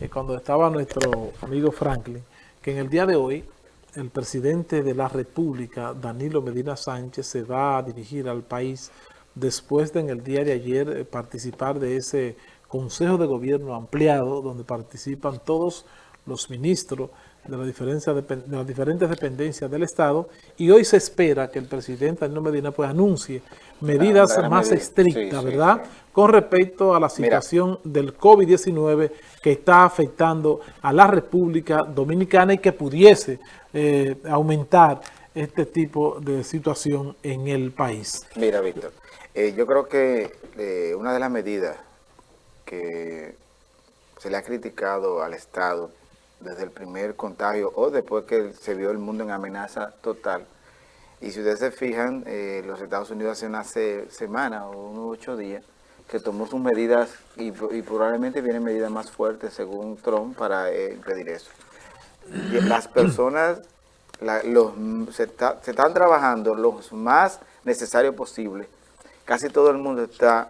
eh, cuando estaba nuestro amigo Franklin, que en el día de hoy el presidente de la República, Danilo Medina Sánchez, se va a dirigir al país después de en el día de ayer eh, participar de ese Consejo de Gobierno ampliado, donde participan todos los ministros de, las diferentes dependencias del Estado y hoy se espera que el presidente Danilo Medina pues anuncie medidas más estrictas, ¿verdad? Con respecto a la situación del COVID-19 que está afectando a la República Dominicana y que pudiese eh, aumentar este tipo de situación en el país. Mira, Víctor, eh, yo creo que eh, una de las medidas que se le ha criticado al Estado desde el primer contagio o después que se vio el mundo en amenaza total. Y si ustedes se fijan, eh, los Estados Unidos hace una semana o unos ocho días que tomó sus medidas y, probablemente vienen medidas más fuertes según Trump para eh, impedir eso. Y las personas los, se, están trabajando lo más necesario posible. Casi todo el mundo está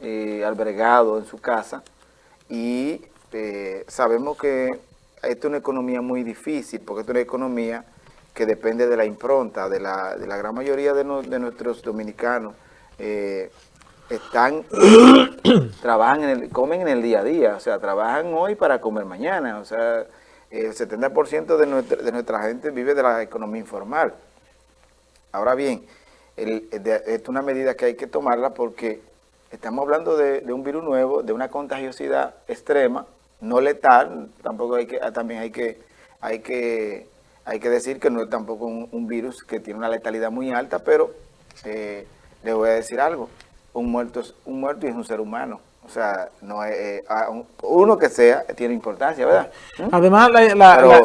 eh, albergado en su casa y sabemos que esta es una economía muy difícil, porque es una economía que depende de la impronta, de la, de la gran mayoría de, nuestros dominicanos. Eh, están, trabajan, en el, comen en el día a día, o sea, trabajan hoy para comer mañana, o sea, el 70% de nuestra, de nuestra gente vive de la economía informal. Ahora bien, esta es una medida que hay que tomarla porque estamos hablando de, de un virus nuevo, de una contagiosidad extrema, no letal, tampoco hay que, ah, también hay que, hay que, hay que decir que no es tampoco un, virus que tiene una letalidad muy alta, pero eh, le voy a decir algo, un muerto es un muerto y es un ser humano. O sea, no eh, uno que sea tiene importancia, ¿verdad? ¿Mm? Además,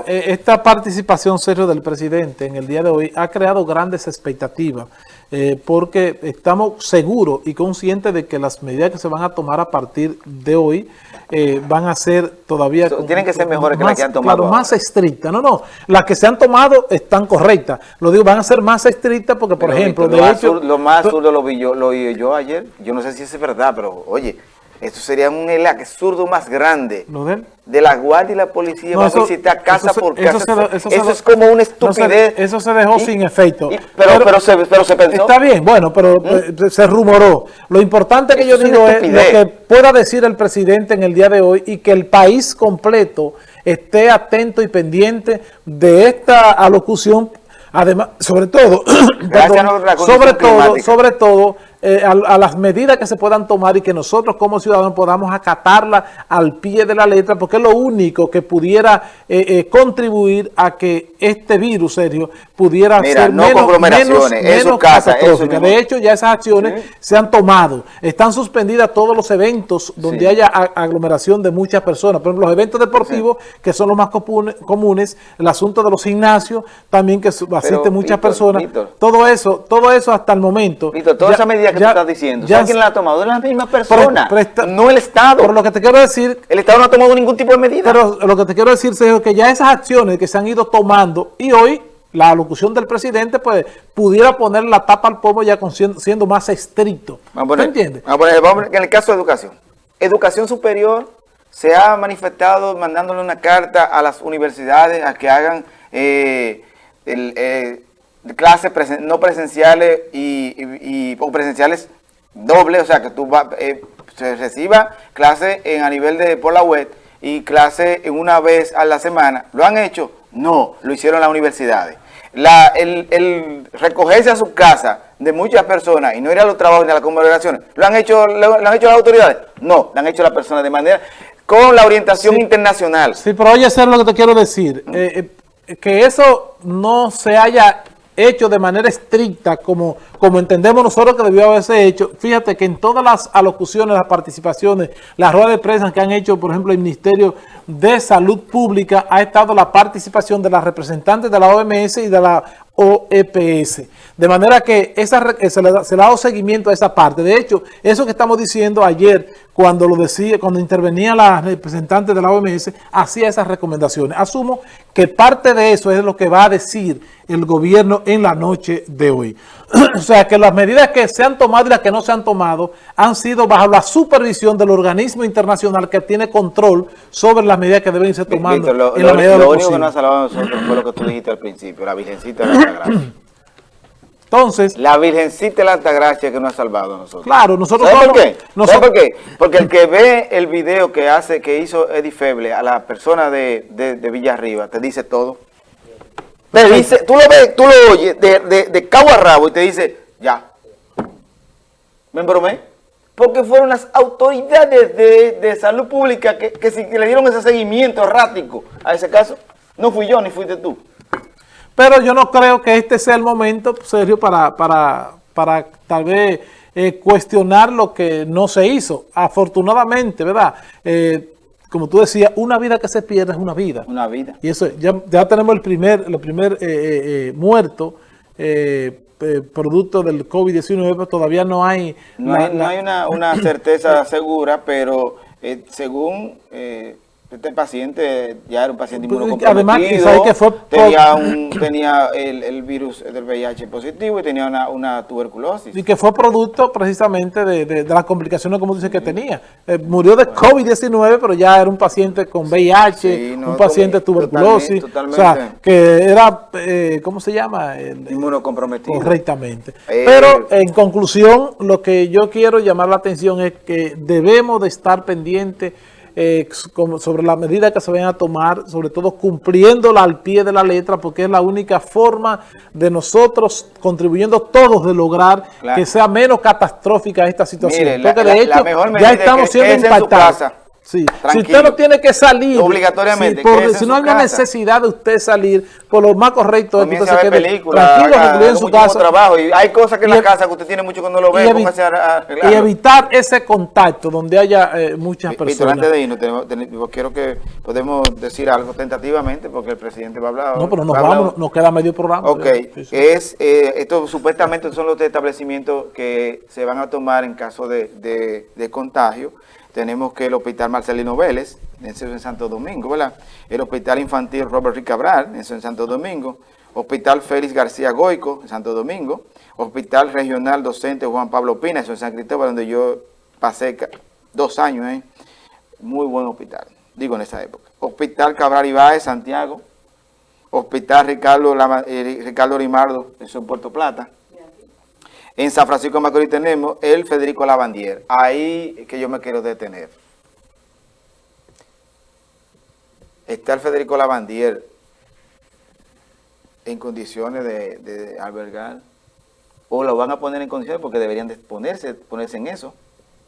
eh, esta participación serio del presidente en el día de hoy ha creado grandes expectativas porque estamos seguros y conscientes de que las medidas que se van a tomar a partir de hoy eh, van a ser todavía... tienen que ser mejores que las que han tomado. Claro, más estrictas. No, no, las que se han tomado están correctas. Lo digo, van a ser más estrictas porque, por ejemplo, de hecho... lo más absurdo lo vi yo, lo oí yo ayer. Yo no sé si es verdad, pero oye, esto sería un absurdo más grande. de la guardia y la policía va a visitar casa por casa. Eso, es como una estupidez. eso se dejó sin efecto. pero, pero, se, pero, se, pensó. Está bien, bueno, pero ¿Mm? eh, se rumoró. Lo importante que yo digo es lo que pueda decir el presidente en el día de hoy y que el país completo esté atento y pendiente de esta alocución. Además, sobre todo, sobre todo, sobre todo, eh, a, las medidas que se puedan tomar y que nosotros como ciudadanos podamos acatarla al pie de la letra, porque es lo único que pudiera eh, eh, contribuir a que este virus, serio, pudiera ser menos, menos, menos catastrófica. De hecho, ya esas acciones se han tomado. Están suspendidas todos los eventos donde haya aglomeración de muchas personas. Por ejemplo, los eventos deportivos, que son los más comunes, el asunto de los gimnasios, también que asisten muchas personas. todo eso, todo eso hasta el momento. toda esa medida que tú estás diciendo, ¿sabes quién la ha tomado? Es la misma persona, no el Estado. Pero lo que te quiero decir... El Estado no ha tomado ningún tipo de medida. Pero lo que te quiero decir, es que ya esas acciones que se han ido tomando y hoy la alocución del presidente pues pudiera poner la tapa al pomo ya siendo, más estricto. Vamos entiendes? Vamos en el caso de educación. Educación superior se ha manifestado mandándole una carta a las universidades a que hagan eh, el, eh, clases no presenciales y, o presenciales dobles, o sea, que tú va, eh, se reciba clase en, a nivel de por la web y clase en una vez a la semana. ¿Lo han hecho? No, lo hicieron las universidades. La, el, recogerse a su casa de muchas personas y no ir a los trabajos ni a las congregaciones, ¿lo han hecho, lo, han hecho las autoridades? No, lo han hecho las personas de manera con la orientación internacional. Sí, pero oye, eso es lo que te quiero decir. Eh, eh, que eso no se haya hecho de manera estricta como, como entendemos nosotros que debió haberse hecho. Fíjate que en todas las alocuciones, las participaciones, las ruedas de prensa que han hecho, por ejemplo, el Ministerio de Salud Pública, ha estado la participación de las representantes de la OMS y de la o EPS. De manera que esa, se, le, se, le, ha dado seguimiento a esa parte. De hecho, eso que estamos diciendo ayer, cuando lo decía, cuando intervenía la representante de la OMS, hacía esas recomendaciones. Asumo que parte de eso es lo que va a decir el gobierno en la noche de hoy. o sea, que las medidas que se han tomado y las que no se han tomado han sido bajo la supervisión del organismo internacional que tiene control sobre las medidas que deben irse tomando lo, en la medida lo, único que nos ha salvado a nosotros fue lo que tú dijiste al principio, la Virgencita Altagracia. Entonces... La Virgencita de la Altagracia que nos ha salvado a nosotros. Claro, nosotros... ¿Sabes por qué? Nosotros, por qué? Porque el que ve el video que hace, que hizo Eddie Feble a la persona de, de, de Villarriba, te dice todo. Te dice, tú lo ves, tú lo oyes de, de, de cabo a rabo y te dice, ya. ¿Me embromé? Porque fueron las autoridades de, de salud pública que, que, si, que le dieron ese seguimiento errático a ese caso. No fui yo ni fuiste tú. Pero yo no creo que este sea el momento, Sergio, para, para, para tal vez eh, cuestionar lo que no se hizo. Afortunadamente, ¿verdad? Eh, como tú decías, una vida que se pierde es una vida. Una vida. Y eso, ya, ya tenemos el primer, el primer eh, eh, muerto eh, producto del COVID-19, pero todavía no hay... No hay, no hay una, una certeza segura, pero según este paciente ya era un paciente inmunocomprometido, Además, que fue tenía, un, tenía el, el, virus del VIH positivo y tenía una, una, tuberculosis. Y que fue producto precisamente de, de, de las complicaciones, como dice, que tenía. Eh, murió de COVID-19, pero ya era un paciente con VIH, sí, no, un paciente tuberculosis. Totalmente, totalmente. O sea, que era, eh, ¿cómo se llama? El, Inmunocomprometido. Correctamente. Eh, pero, en conclusión, lo que yo quiero llamar la atención es que debemos de estar pendientes eh, sobre la medida que se vayan a tomar, sobre todo cumpliéndola al pie de la letra, porque es la única forma de nosotros, contribuyendo todos, de lograr claro. que sea menos catastrófica esta situación. Mire, porque la, de hecho ya estamos siendo impactados. Sí. Si usted no tiene que salir, obligatoriamente, si, por, si no hay una necesidad de usted salir, por lo más correcto es que usted se quede tranquilo, haga, en su casa. Trabajo. Y hay cosas que en la casa que usted tiene mucho que no lo ve, y, evi a y evitar ese contacto donde haya eh, muchas personas. Víctor, antes de irnos, tenemos, tenemos, quiero que podemos decir algo tentativamente, porque el presidente va a hablar. No, pero nos vamos, nos queda medio programa. Ok, sí, sí. es, eh, esto supuestamente son los establecimientos que se van a tomar en caso de, de, de contagio tenemos que el Hospital Marcelino Vélez, en Santo Domingo, ¿verdad? El Hospital Infantil Robert Rick Cabral, en Santo Domingo, Hospital Félix García Goico, en Santo Domingo, Hospital Regional Docente Juan Pablo Pina, en San Cristóbal, donde yo pasé dos años, ¿eh? Muy buen hospital, digo en esa época. Hospital Cabral Ibáez, Santiago, Hospital Ricardo, eh, Ricardo Rimardo, eso en Puerto Plata, en San Francisco de Macorís tenemos el Federico Lavandier. Ahí que yo me quiero detener. Está el Federico Lavandier en condiciones de, de albergar. O lo van a poner en condiciones porque deberían de ponerse, ponerse en eso.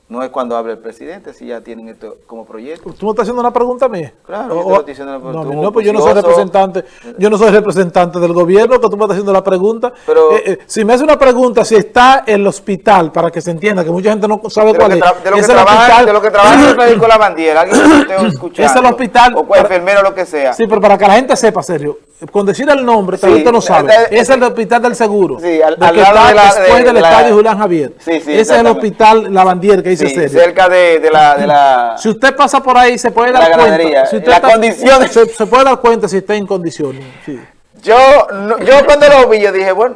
No es cuando hable el presidente, si ya tienen esto como proyecto. ¿Tú me estás haciendo una pregunta a mí? Claro, yo te estoy diciendo una pregunta. No, no, pues yo no soy representante, yo no soy representante del gobierno, que tú me estás haciendo la pregunta. Pero, eh, eh, si me hace una pregunta, si está el hospital, para que se entienda, que mucha gente no sabe cuál es. De lo, que trabaja, de lo que trabaja el médico la bandiera, alguien que escuchando. Es el hospital. O cual enfermero, lo que sea. Sí, pero para que la gente sepa, serio, con decir el nombre, sí, usted no sabe. es el hospital del seguro. Sí, al, de al que está de la, después de, del de la, estadio Julián Javier. Sí, sí, Ese es el hospital Lavandier que dice cerca de, de, la, de la... Si usted pasa por ahí, se puede dar cuenta. Si usted la está, condición... se, se, puede dar cuenta si está en condiciones. Sí. Yo, no, yo cuando lo vi, yo dije, bueno,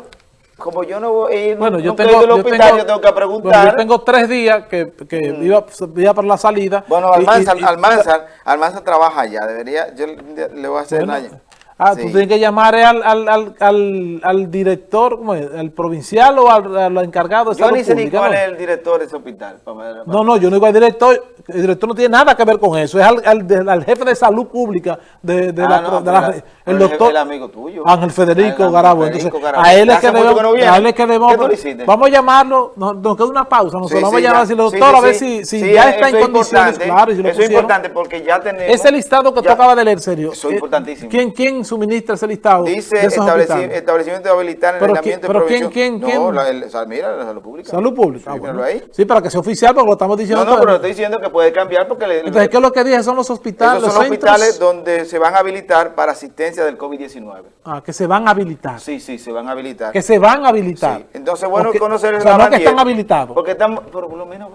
como yo no voy a ir bueno, yo tengo, del hospital, yo tengo, yo tengo que preguntar. Bueno, yo tengo tres días que, que mm. iba, iba para la salida. Bueno, y, Almanzar, Almanzar trabaja allá, debería, yo le voy a hacer bueno. Ah, sí. tú tienes que llamar al, al, al, al, al director, ¿cómo es? ¿Al provincial o al, al encargado de Yo salud ni sé ni cuál ¿no? es el director de ese hospital. Para, para no, no, yo no digo al director. El director no tiene nada que ver con eso. Es al, al, al jefe de salud pública de, de ah, la, no, de la, el, el doctor. El amigo tuyo. Ángel Federico Garabo. Entonces, Garabo. a él es que debemos. No a él es que debemos. Vamos a llamarlo. Nos, nos queda una pausa. Nosotros sí, vamos sí, a llamar a decirle, doctor, a ver si, si ya está en condiciones. Claro, eso es importante porque ya tenemos. Ese listado que tú acabas de leer, serio. Eso es importantísimo. ¿Quién, quién suministra ese listado Dice de establecimiento de habilitar en el ambiente pero ¿quién, quién, quién? No, la, el, mira, la salud pública. Salud pública, sí, ah, ahí. Sí, para que sea oficial, porque lo estamos diciendo. No, no, pero estoy diciendo que puede cambiar porque... Le, Entonces, ¿qué es lo que dije? Son los hospitales, Esos son los hospitales donde se van a habilitar para asistencia del COVID-19. Ah, que se van a habilitar. Sí, sí, se van a habilitar. Que se van a habilitar. Sí. Entonces, bueno, porque, conocer o sea, no que están habilitados. Porque están, por lo menos,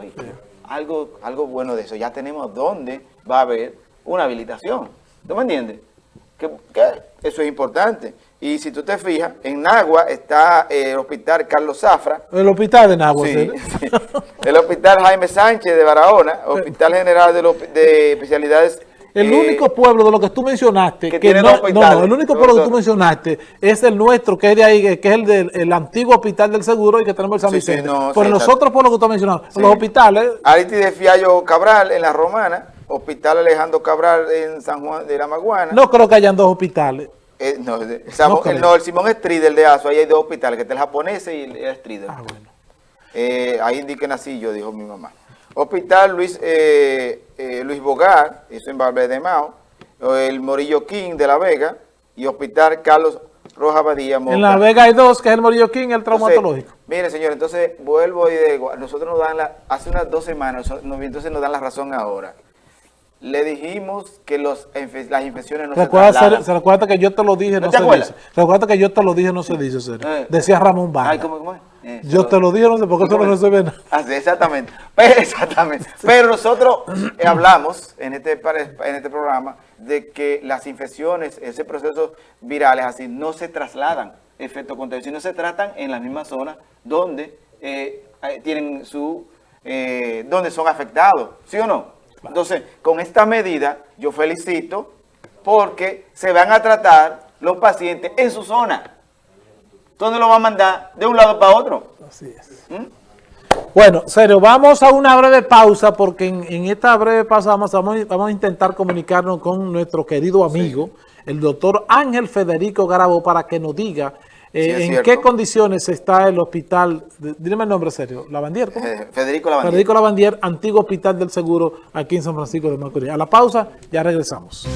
algo, algo bueno de eso. Ya tenemos dónde va a haber una habilitación. ¿Tú me entiendes? Que, eso es importante. Y si tú te fijas, en Nagua está eh, el hospital Carlos Zafra. El hospital de Nagua, sí. El hospital Jaime Sánchez de Barahona, Hospital General de, de Especialidades el eh, único pueblo de lo que tú mencionaste, que, no, no, el único pueblo que tú mencionaste es el nuestro, que es de ahí, que es el del antiguo hospital del seguro y que tenemos el San Vicente. Sí, Pero los otros pueblos que tú has mencionado, los hospitales. Ariti de Fiallo Cabral en la Romana, Hospital Alejandro Cabral en San Juan de la Maguana. No creo que hayan dos hospitales. Eh, no, el, Simón Stridel de ASO, ahí hay dos hospitales, que está el japonés y el, Stridel. Ah, bueno. Eh, ahí indiquen así, yo dijo mi mamá. Hospital Luis eh, eh, Luis Bogar, eso en Barbe de Mao, el Morillo King de La Vega y Hospital Carlos Roja Badía. En La Vega hay dos, que es el Morillo King y el traumatológico. mire, señor, entonces vuelvo y digo, nosotros nos dan la, hace unas dos semanas, entonces nos dan la razón ahora. Le dijimos que los, las infecciones no se trasladan. Se recuerda que yo te lo dije, no, se dice. Recuerda que yo te lo dije, no se dice, eh. Decía Ramón Vargas. Ay, ¿cómo, cómo es? Yo te lo dije, no sé por qué eso no resuelve nada. Así, exactamente. Pero, exactamente. Pero nosotros eh, hablamos en este, en este programa de que las infecciones, ese proceso virales así, no se trasladan efecto contagio, sino se tratan en la misma zona donde eh, tienen su, eh, donde son afectados, ¿sí o no? Entonces, con esta medida, yo felicito porque se van a tratar los pacientes en su zona. ¿Dónde lo va a mandar? De un lado para otro. Así es. ¿Mm? Bueno, serio, vamos a una breve pausa porque en, esta breve pausa vamos, vamos, a intentar comunicarnos con nuestro querido amigo, el doctor Ángel Federico Garabo, para que nos diga eh, en qué condiciones está el hospital, dime el nombre serio, Lavandier. Eh, Federico Lavandier. Federico Lavandier, antiguo hospital del seguro aquí en San Francisco de Macorís. A la pausa, ya regresamos.